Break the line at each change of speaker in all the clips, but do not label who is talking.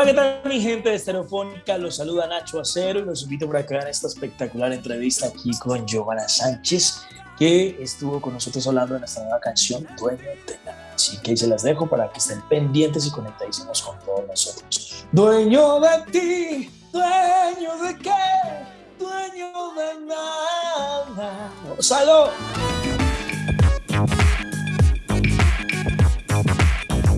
Hola, ¿qué tal mi gente de Estereofónica? Los saluda Nacho Acero y los invito para que vean esta espectacular entrevista aquí con Giovanna Sánchez, que estuvo con nosotros hablando de nuestra nueva canción Dueño de nada. Así que ahí se las dejo para que estén pendientes y conectadísimos con todos nosotros. Dueño de ti, dueño de qué, dueño de nada. ¡Salud!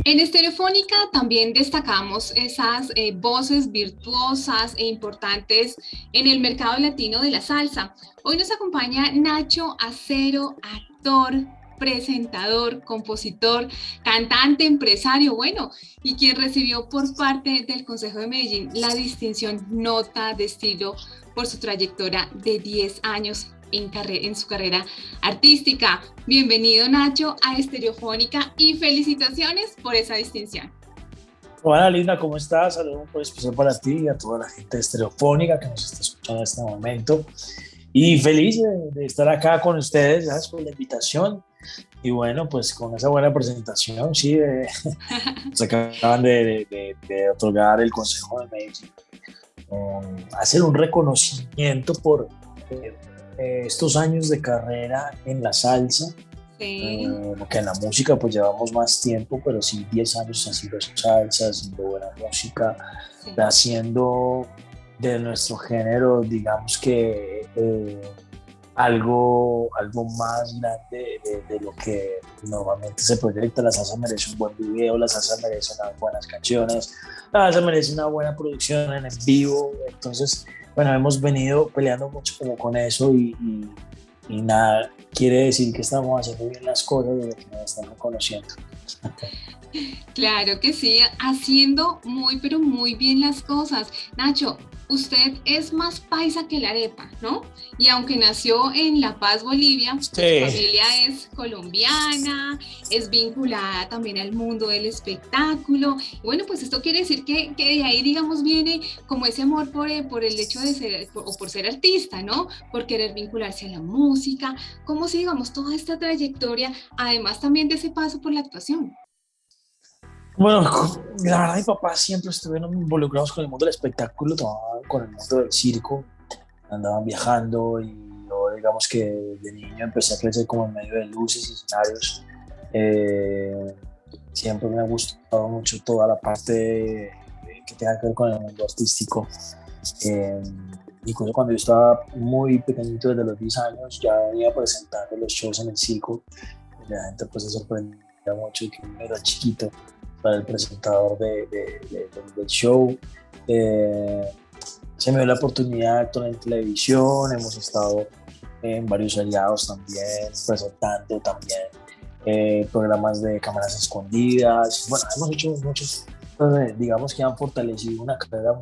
En Estereofónica también destacamos esas eh, voces virtuosas e importantes en el mercado latino de la salsa. Hoy nos acompaña Nacho Acero, actor, presentador, compositor, cantante, empresario, bueno, y quien recibió por parte del Consejo de Medellín la distinción Nota de Estilo por su trayectoria de 10 años en, su carrera artística. Bienvenido Nacho a Estereofónica y felicitaciones por esa distinción.
Hola Linda, ¿cómo estás? Saludos muy especial para ti y a toda la gente de Estereofónica que nos está escuchando en este momento. Y feliz de, estar acá con ustedes, gracias por la invitación. Y bueno, pues con esa buena presentación, sí, se acaban de, de, otorgar el Consejo de Medellín, hacer un reconocimiento por eh, eh, estos años de carrera en la salsa, sí. Eh, que en la música pues llevamos más tiempo, pero sí 10 años haciendo salsa, haciendo buena música, haciendo de nuestro género, digamos que eh, algo, algo más grande de, lo que normalmente se proyecta. La salsa merece un buen video, la salsa merece unas buenas canciones, la salsa merece una buena producción en vivo, entonces bueno, hemos venido peleando mucho como con eso y, nada, quiere decir que estamos haciendo bien las cosas y que nos están reconociendo.
Claro que sí, haciendo muy, pero muy bien las cosas. Nacho, usted es más paisa que la arepa, ¿no? Y aunque nació en La Paz, Bolivia, su familia es colombiana, es vinculada también al mundo del espectáculo. Y bueno, pues esto quiere decir que, que de ahí, digamos, viene como ese amor por, eh, por el hecho de ser, o por ser artista, ¿no? Por querer vincularse a la música. ¿Cómo si, digamos, toda esta trayectoria, además también de ese paso por la actuación?
Bueno, la verdad mi papá siempre estuvieron involucrados con el mundo del espectáculo, con el mundo del circo, andaban viajando y yo digamos que de niño empecé a crecer como en medio de luces y escenarios. Eh, siempre me ha gustado mucho toda la parte que tenga que ver con el mundo artístico. Eh, incluso cuando yo estaba muy pequeñito, desde los 10 años, ya venía presentando los shows en el circo. la gente pues se sorprendía mucho que era chiquito para el presentador de, del show. Eh, se me dio la oportunidad de actuar en televisión, hemos estado en varios aliados también, presentando también eh, programas de cámaras escondidas. Bueno, hemos hecho muchos, digamos que han fortalecido una carrera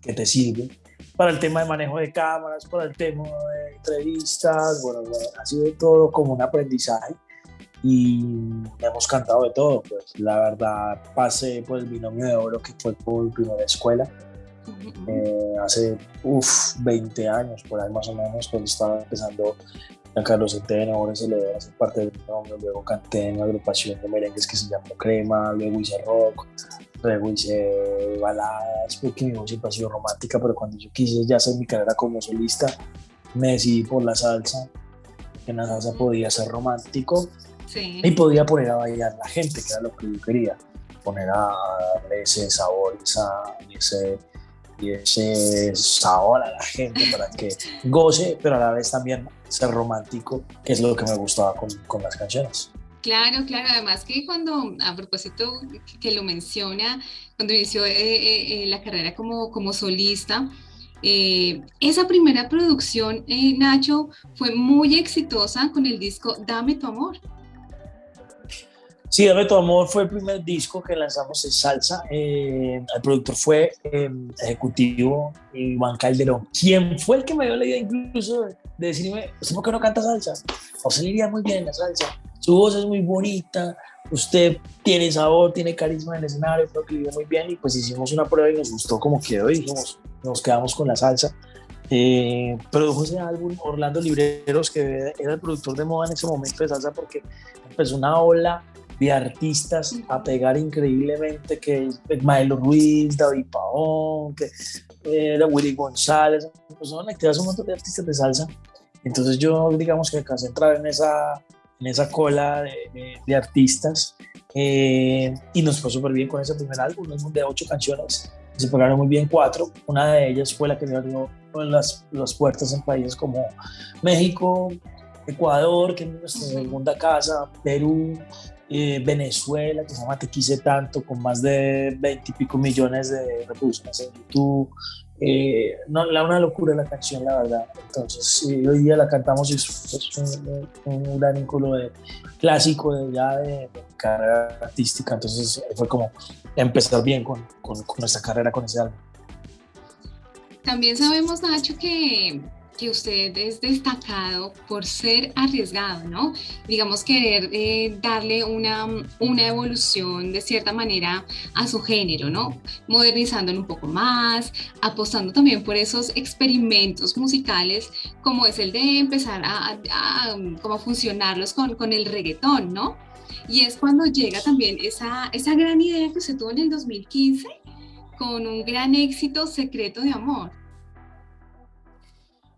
que te sirve para el tema de manejo de cámaras, para el tema de entrevistas, bueno, bueno ha sido todo como un aprendizaje y hemos cantado de todo. Pues la verdad pasé por el binomio de oro que fue por primera escuela. Eh, hace uf, 20 años, por ahí más o menos, cuando estaba empezando a Carlos Centeno, ahora se le hacer parte del binomio, luego canté en una agrupación de merengues que se llamó Crema, luego hice rock, luego hice baladas, porque mi voz siempre ha sido romántica, pero cuando yo quise ya hacer mi carrera como solista, me decidí por la salsa, que en la salsa podía ser romántico, y podía poner a bailar la gente, que era lo que yo quería, poner a darle ese sabor esa, ese, y ese sabor a la gente para que goce, pero a la vez también ser romántico, que es lo que me gustaba con, con las canciones.
Claro, claro, además que cuando, a propósito que lo menciona, cuando inició eh, eh, eh, la carrera como, como solista, esa primera producción, Nacho, fue muy exitosa con el disco Dame tu amor.
Sí, Dame tu amor fue el primer disco que lanzamos en salsa. Eh, el productor fue eh, ejecutivo Iván Calderón, quien fue el que me dio la idea incluso de, decirme, ¿usted por qué no canta salsa? O se le iría muy bien la salsa. Su voz es muy bonita, usted tiene sabor, tiene carisma en el escenario, creo que vive muy bien. Y pues hicimos una prueba y nos gustó como quedó y dijimos, nos quedamos con la salsa. Eh, produjo ese álbum Orlando Libreros, que era el productor de moda en ese momento de salsa, porque empezó una ola de artistas a pegar increíblemente, que Maelo Ruiz, David Paón, que era Willy González, pues son activas un montón de artistas de salsa. Entonces yo digamos que alcancé a entrar en esa, en esa cola de, de, artistas eh, y nos fue súper bien con ese primer álbum, un álbum de ocho canciones, se pegaron muy bien cuatro, una de ellas fue la que me abrió las, las puertas en países como México, Ecuador, que es nuestra segunda casa, Perú, eh, Venezuela, que se llama Te Quise Tanto, con más de 20 y pico millones de reproducciones en YouTube. Eh, no, la, una locura la canción, la verdad. Entonces, hoy día la cantamos y es, un, gran vínculo de, clásico de ya de, carrera artística. Entonces, fue como empezar bien con, con, con nuestra carrera con ese álbum.
También sabemos, Nacho, que que usted es destacado por ser arriesgado, ¿no? Digamos, querer eh, darle una, una evolución de cierta manera a su género, ¿no? Modernizándolo un poco más, apostando también por esos experimentos musicales, como es el de empezar a, como funcionarlos con, con el reggaetón, ¿no? Y es cuando llega también esa, esa gran idea que se tuvo en el 2015 con un gran éxito secreto de amor.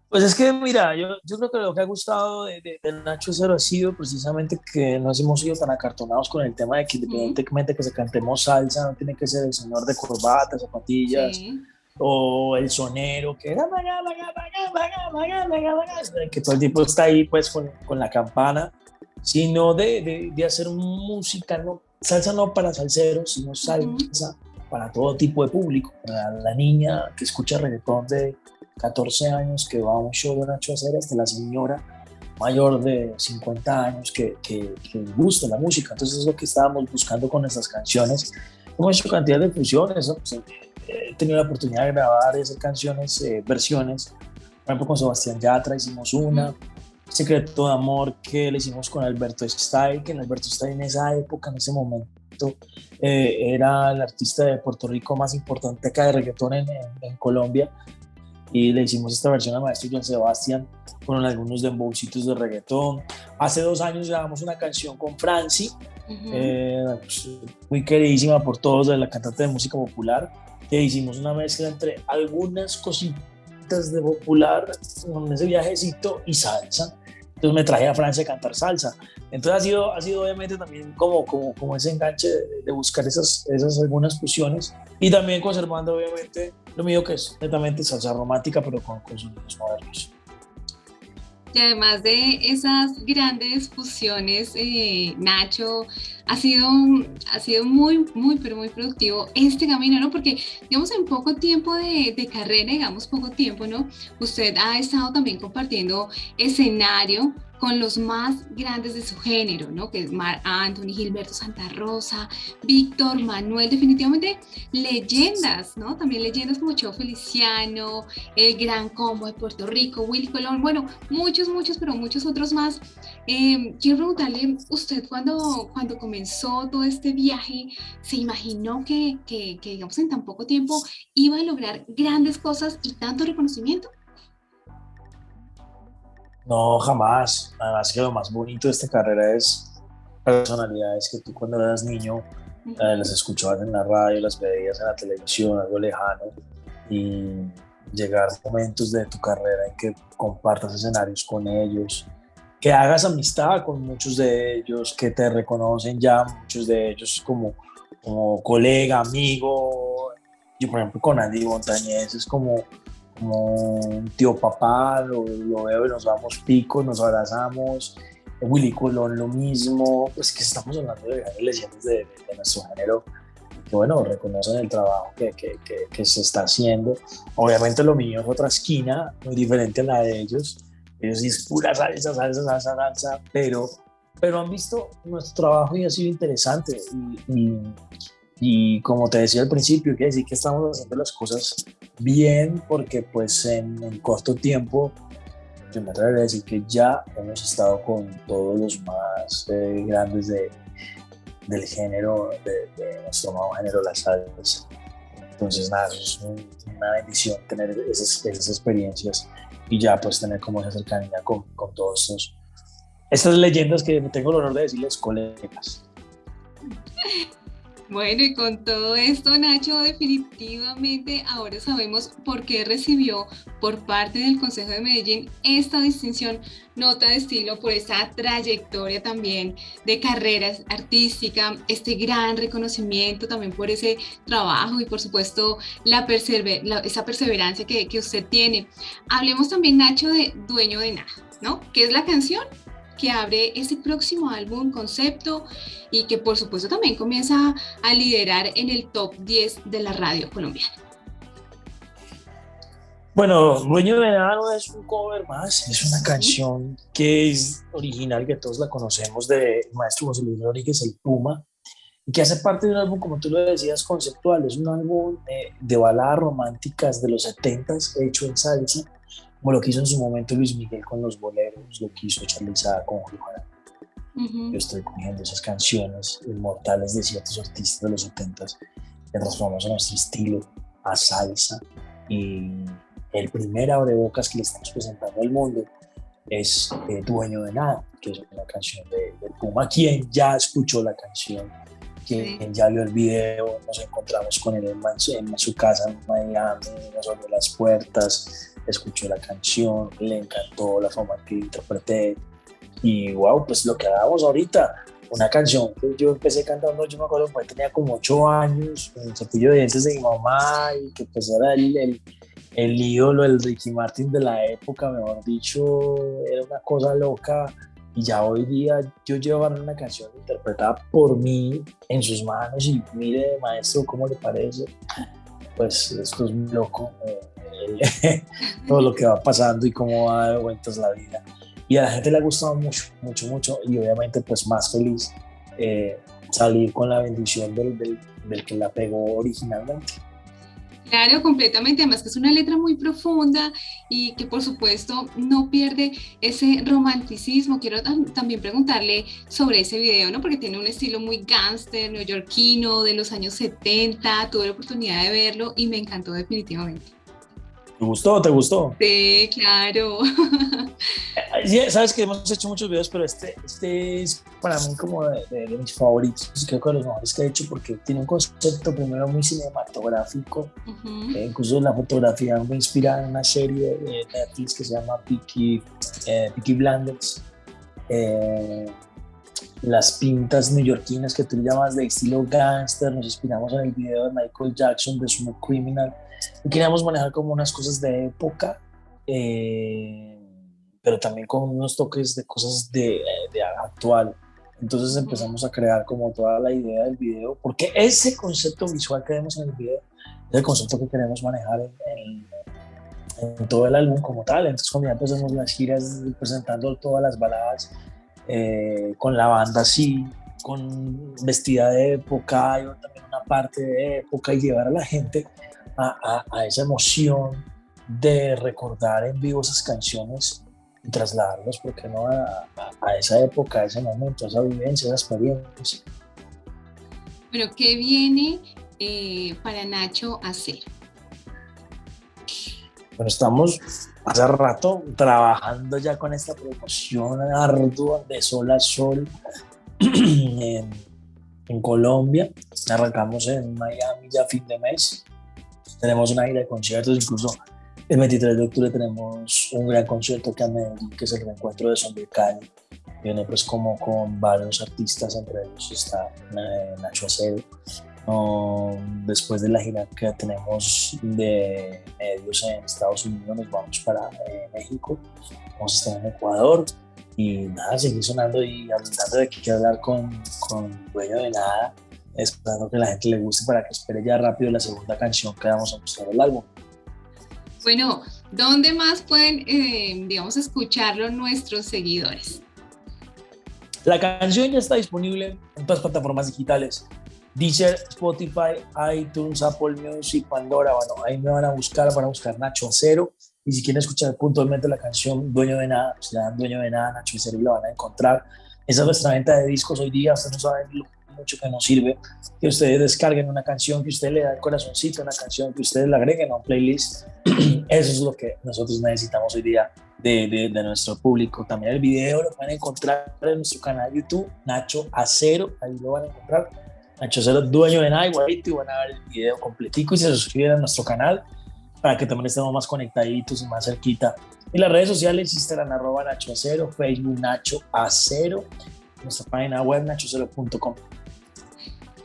Pues es que, mira, yo, yo creo que lo que ha gustado de, de, Nacho Cero ha sido precisamente que no hemos sido tan acartonados con el tema de que independientemente que se cantemos salsa, no tiene que ser el señor de corbatas, zapatillas, o el sonero, que que todo el tiempo está ahí pues con, con la campana, sino de, de, de, hacer música, no, salsa no para salseros, sino salsa para todo tipo de público, para la niña que escucha reggaetón de 14 años que va a un show de Nacho Acera hasta la señora mayor de 50 años que, que, que gusta la música. Entonces es lo que estábamos buscando con estas canciones. Hemos hecho cantidad de fusiones, pues, eh, he tenido la oportunidad de grabar esas canciones, eh, versiones. Por ejemplo, con Sebastián Yatra hicimos una. Secreto de Amor que le hicimos con Alberto Style, que Alberto Style en esa época, en ese momento, eh, era el artista de Puerto Rico más importante acá de reggaetón en, en Colombia y le hicimos esta versión al maestro John Sebastián con algunos dembowcitos de reggaetón. Hace dos años grabamos una canción con Franci, eh, pues, muy queridísima por todos, de la cantante de música popular, que hicimos una mezcla entre algunas cositas de popular, con ese viajecito y salsa. Entonces me traje a Francia a cantar salsa. Entonces ha sido, ha sido obviamente también como, como, como ese enganche de, buscar esas, esas algunas fusiones y también conservando obviamente lo mío que es netamente salsa romántica pero con, con sonidos modernos.
Y además de esas grandes fusiones, eh, Nacho, ha sido, ha sido muy, muy, pero muy productivo este camino, ¿no? Porque, digamos, en poco tiempo de, de carrera, digamos, poco tiempo, ¿no? Usted ha estado también compartiendo escenario con los más grandes de su género, ¿no? Que es Mar Anthony, Gilberto Santa Rosa, Víctor Manuel, definitivamente leyendas, ¿no? También leyendas como Cheo Feliciano, el Gran Combo de Puerto Rico, Willy Colón, bueno, muchos, muchos, pero muchos otros más. Eh, quiero preguntarle, usted cuando, cuando comenzó todo este viaje, ¿se imaginó que, que, que, digamos, en tan poco tiempo iba a lograr grandes cosas y tanto reconocimiento?
No, jamás. Además que lo más bonito de esta carrera es personalidades que tú cuando eras niño eh, las escuchabas en la radio, las veías en la televisión, algo lejano, y llegar momentos de tu carrera en que compartas escenarios con ellos, que hagas amistad con muchos de ellos, que te reconocen ya muchos de ellos como, como colega, amigo. Yo, por ejemplo, con Andy Montañez es como como un tío papá, lo, veo y nos vamos picos, nos abrazamos. Willy Colón lo mismo, pues que estamos hablando de leyendas de, de, nuestro género que bueno, reconocen el trabajo que, que, que, se está haciendo. Obviamente lo mío es otra esquina, muy diferente a la de ellos. Ellos sí es pura salsa, salsa, salsa, salsa, pero, pero han visto nuestro trabajo y ha sido interesante. y, y como te decía al principio, quiere decir que estamos haciendo las cosas bien porque pues en, corto tiempo, yo me atrevería a decir que ya hemos estado con todos los más eh, grandes de, del género, de, nuestro nuevo género, la salsa. Entonces nada, es una bendición tener esas, esas, experiencias y ya pues tener como esa cercanía con, con todos estos, estas leyendas que tengo el honor de decirles colegas.
Bueno, y con todo esto, Nacho, definitivamente ahora sabemos por qué recibió por parte del Consejo de Medellín esta distinción nota de estilo por esta trayectoria también de carreras artística, este gran reconocimiento también por ese trabajo y por supuesto la, esa perseverancia que, que usted tiene. Hablemos también, Nacho, de Dueño de Nada, ¿no? ¿Qué es la canción? Que abre ese próximo álbum concepto y que por supuesto también comienza a liderar en el top 10 de la radio colombiana.
Bueno, Dueño de Nada no es un cover más, es una canción que es original, que todos la conocemos, de maestro José Luis Rodríguez, El Puma, y que hace parte de un álbum, como tú lo decías, conceptual. Es un álbum de, de baladas románticas de los 70s, hecho en salsa, como lo que hizo en su momento Luis Miguel con los boleros, lo que hizo Charly con Juan. Yo estoy cogiendo esas canciones inmortales de ciertos artistas de los 70 que transformamos a nuestro estilo a salsa y el primer abrebocas que le estamos presentando al mundo es eh, Dueño de Nada, que es una canción de, Puma. Quien ya escuchó la canción, quien ya vio el video, nos encontramos con él en, en su casa en Miami, nos abrió las puertas, escuchó la canción, le encantó la forma que interpreté. Y wow, pues lo que hagamos ahorita, una canción que yo empecé cantando, yo me acuerdo que tenía como ocho años, el cepillo de dientes de mi mamá y que pues era el, el, ídolo, el Ricky Martin de la época, mejor dicho, era una cosa loca. Y ya hoy día yo llevo una canción interpretada por mí en sus manos y mire maestro cómo le parece pues esto es muy loco eh, todo lo que va pasando y cómo va de vueltas la vida. Y a la gente le ha gustado mucho, mucho, mucho y obviamente pues más feliz eh, salir con la bendición del, del, del que la pegó originalmente.
Claro, completamente. Además que es una letra muy profunda y que por supuesto no pierde ese romanticismo. Quiero también preguntarle sobre ese video, ¿no? Porque tiene un estilo muy gángster, neoyorquino, de los años 70. Tuve la oportunidad de verlo y me encantó definitivamente.
¿Te gustó? ¿Te gustó?
Sí, claro.
Sabes que hemos hecho muchos videos, pero este, este es para mí como de, mis favoritos. Creo que de los mejores que he hecho porque tiene un concepto primero muy cinematográfico. Eh, incluso la fotografía me inspira en una serie de Netflix que se llama Peaky, eh, Blinders. Eh, las pintas neoyorquinas que tú llamas de estilo gangster, nos inspiramos en el video de Michael Jackson de Smooth Criminal y queríamos manejar como unas cosas de época, eh, pero también con unos toques de cosas de, de, actual. Entonces empezamos a crear como toda la idea del video, porque ese concepto visual que vemos en el video es el concepto que queremos manejar en, en, todo el álbum como tal. Entonces cuando ya empezamos las giras presentando todas las baladas eh, con la banda así, con vestida de época, y también una parte de época y llevar a la gente a, esa emoción de recordar en vivo esas canciones y trasladarlos, porque no? A, esa época, a ese momento, a esa vivencia, a esa experiencia.
Pero, ¿qué viene eh, para Nacho hacer?
Bueno, estamos hace rato trabajando ya con esta promoción ardua de Sol a Sol en, Colombia. Arrancamos en Miami ya fin de mes tenemos una gira de conciertos, incluso el 23 de octubre tenemos un gran concierto que es el reencuentro de Zombie Cali. Viene pues como con varios artistas, entre ellos está eh, Nacho Después de la gira que tenemos de medios en Estados Unidos, nos vamos para eh, México, vamos a estar en Ecuador y nada, seguir sonando y hablando de que quiero hablar con, con Dueño de Nada, esperando que la gente le guste para que espere ya rápido la segunda canción que vamos a mostrar el álbum.
Bueno, ¿dónde más pueden, eh, digamos, escucharlo nuestros seguidores?
La canción ya está disponible en todas las plataformas digitales. Deezer, Spotify, iTunes, Apple Music, Pandora. Bueno, ahí me van a buscar, van a buscar Nacho Acero. Y si quieren escuchar puntualmente la canción Dueño de Nada, pues le dan Dueño de Nada, Nacho Acero y la van a encontrar. Esa es nuestra venta de discos hoy día. Ustedes no saben lo mucho que nos sirve que ustedes descarguen una canción, que usted le da el corazoncito a una canción, que ustedes la agreguen a un playlist. Eso es lo que nosotros necesitamos hoy día de, de, nuestro público. También el video lo pueden encontrar en nuestro canal de YouTube, Nacho Acero, ahí lo van a encontrar. Nacho Acero, dueño de igualito, y van a ver el video completico y se suscriben a nuestro canal para que también estemos más conectaditos y más cerquita. Y las redes sociales, Instagram, arroba Nacho Acero, Facebook Nacho Acero, nuestra página web nachocero.com.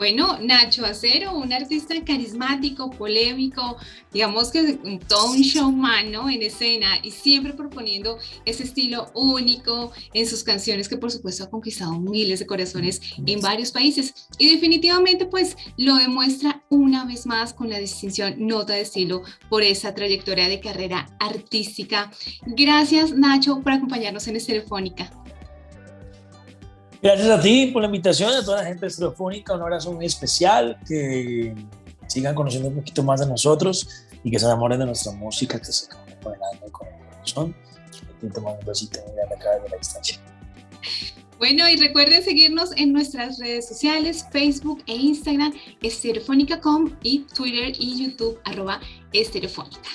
Bueno, Nacho Acero, un artista carismático, polémico, digamos que todo un showman ¿no? en escena y siempre proponiendo ese estilo único en sus canciones que por supuesto ha conquistado miles de corazones en varios países y definitivamente pues lo demuestra una vez más con la distinción nota de estilo por esa trayectoria de carrera artística. Gracias Nacho por acompañarnos en Estereofónica.
Gracias a ti por la invitación, a toda la gente estereofónica, un abrazo muy especial, que sigan conociendo un poquito más de nosotros y que se enamoren de nuestra música, que se el alma y con el corazón. Y tomando un besito y acá desde la distancia.
Bueno, y recuerden seguirnos en nuestras redes sociales, Facebook e Instagram, estereofónica.com y Twitter y YouTube, arroba estereofónica.